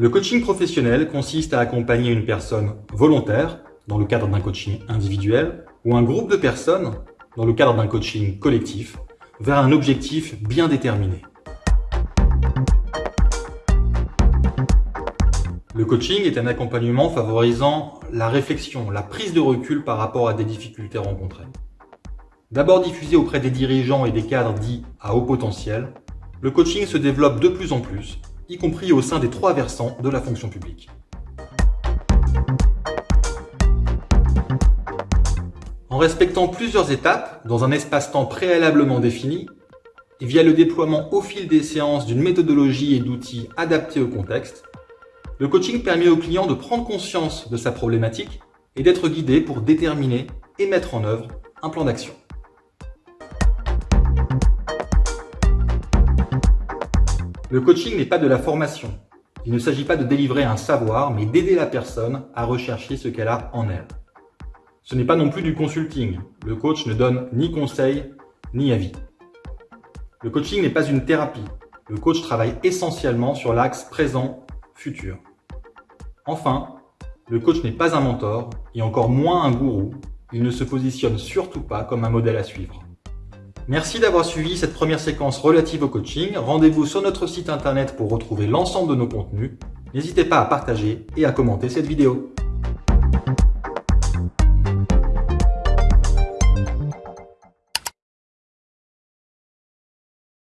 Le coaching professionnel consiste à accompagner une personne volontaire dans le cadre d'un coaching individuel ou un groupe de personnes dans le cadre d'un coaching collectif vers un objectif bien déterminé. Le coaching est un accompagnement favorisant la réflexion, la prise de recul par rapport à des difficultés rencontrées. D'abord diffusé auprès des dirigeants et des cadres dits à haut potentiel, le coaching se développe de plus en plus, y compris au sein des trois versants de la fonction publique. En respectant plusieurs étapes dans un espace-temps préalablement défini, et via le déploiement au fil des séances d'une méthodologie et d'outils adaptés au contexte, le coaching permet au client de prendre conscience de sa problématique et d'être guidé pour déterminer et mettre en œuvre un plan d'action. Le coaching n'est pas de la formation. Il ne s'agit pas de délivrer un savoir, mais d'aider la personne à rechercher ce qu'elle a en elle. Ce n'est pas non plus du consulting. Le coach ne donne ni conseil, ni avis. Le coaching n'est pas une thérapie. Le coach travaille essentiellement sur l'axe présent-futur. Enfin, le coach n'est pas un mentor et encore moins un gourou. Il ne se positionne surtout pas comme un modèle à suivre. Merci d'avoir suivi cette première séquence relative au coaching. Rendez-vous sur notre site internet pour retrouver l'ensemble de nos contenus. N'hésitez pas à partager et à commenter cette vidéo.